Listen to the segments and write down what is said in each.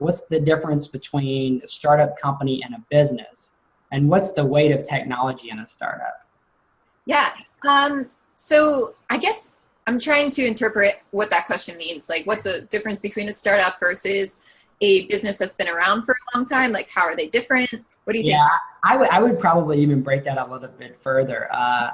what's the difference between a startup company and a business? And what's the weight of technology in a startup? Yeah. Um, so I guess I'm trying to interpret what that question means. Like, what's the difference between a startup versus a business that's been around for a long time? Like, how are they different? What do you yeah, think? I would, I would probably even break that a little bit further. Uh,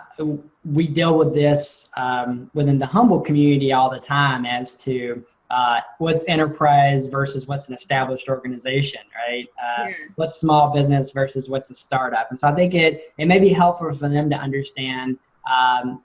we deal with this um, within the humble community all the time as to uh, what's enterprise versus what's an established organization, right? Uh, yeah. What's small business versus what's a startup. And so I think it, it may be helpful for them to understand um,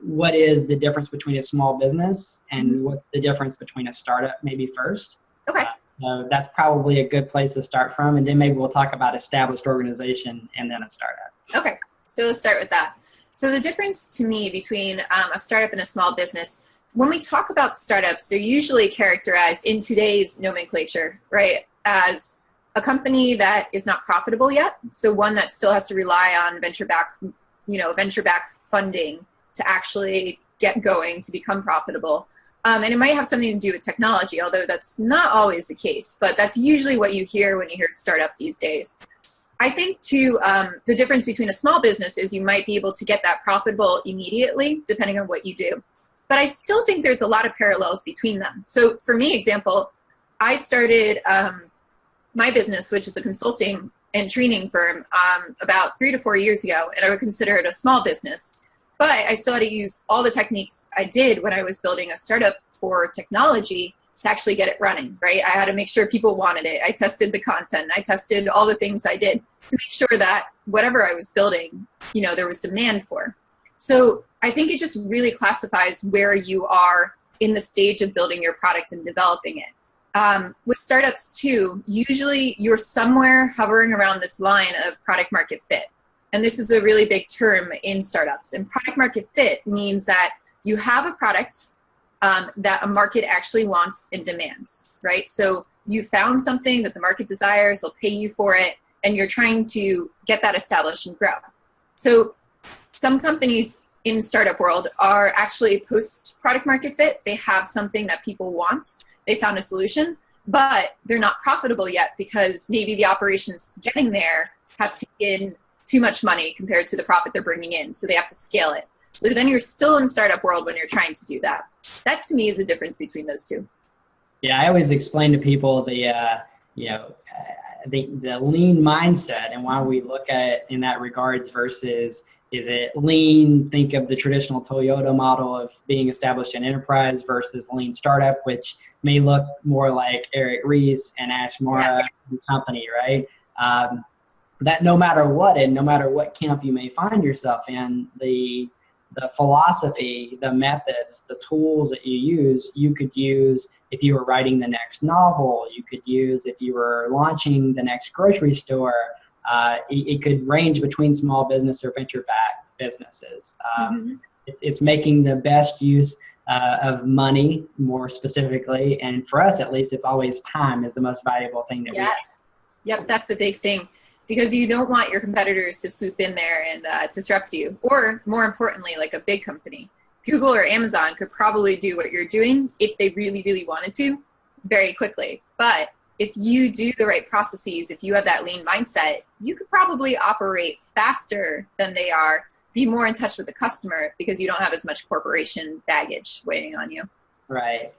what is the difference between a small business and mm-hmm. what's the difference between a startup maybe first. Okay. Uh, so that's probably a good place to start from. And then maybe we'll talk about established organization and then a startup. Okay. So let's start with that. So the difference to me between um, a startup and a small business, when we talk about startups, they're usually characterized in today's nomenclature, right, as a company that is not profitable yet. So one that still has to rely on venture back, you know, venture back funding to actually get going to become profitable. Um, and it might have something to do with technology, although that's not always the case, but that's usually what you hear when you hear startup these days. I think too, um, the difference between a small business is you might be able to get that profitable immediately, depending on what you do. But I still think there's a lot of parallels between them. So for me, example, I started um, my business, which is a consulting and training firm, um, about three to four years ago, and I would consider it a small business. But I still had to use all the techniques I did when I was building a startup for technology to actually get it running, right? I had to make sure people wanted it. I tested the content. I tested all the things I did to make sure that whatever I was building, you know, there was demand for. So I think it just really classifies where you are in the stage of building your product and developing it. Um, with startups too, usually you're somewhere hovering around this line of product market fit. And this is a really big term in startups. And product market fit means that you have a product um, that a market actually wants and demands, right? So you found something that the market desires, they'll pay you for it, and you're trying to get that established and grow. So some companies in startup world are actually post product market fit. They have something that people want. They found a solution, but they're not profitable yet because maybe the operations getting there have taken too much money compared to the profit they're bringing in. So they have to scale it. So then you're still in startup world when you're trying to do that. That to me is the difference between those two. Yeah, I always explain to people the, uh, you know, uh, the, the lean mindset and why we look at it in that regards versus is it lean? Think of the traditional Toyota model of being established in enterprise versus lean startup, which may look more like Eric Ries and Ash Maurya yeah. company, right? Um, that no matter what and no matter what camp you may find yourself in, the the philosophy, the methods, the tools that you use, you could use if you were writing the next novel, you could use if you were launching the next grocery store. Uh, it, it, could range between small business or venture backed businesses. Um, mm-hmm. it's, it's making the best use uh, of money, more specifically, and for us at least, it's always time is the most valuable thing that yes. we. Yes. Yep, that's a big thing because you don't want your competitors to swoop in there and uh, disrupt you. Or more importantly, like a big company, Google or Amazon could probably do what you're doing if they really, really wanted to very quickly. But if you do the right processes, if you have that lean mindset, you could probably operate faster than they are, be more in touch with the customer because you don't have as much corporation baggage weighing on you. Right.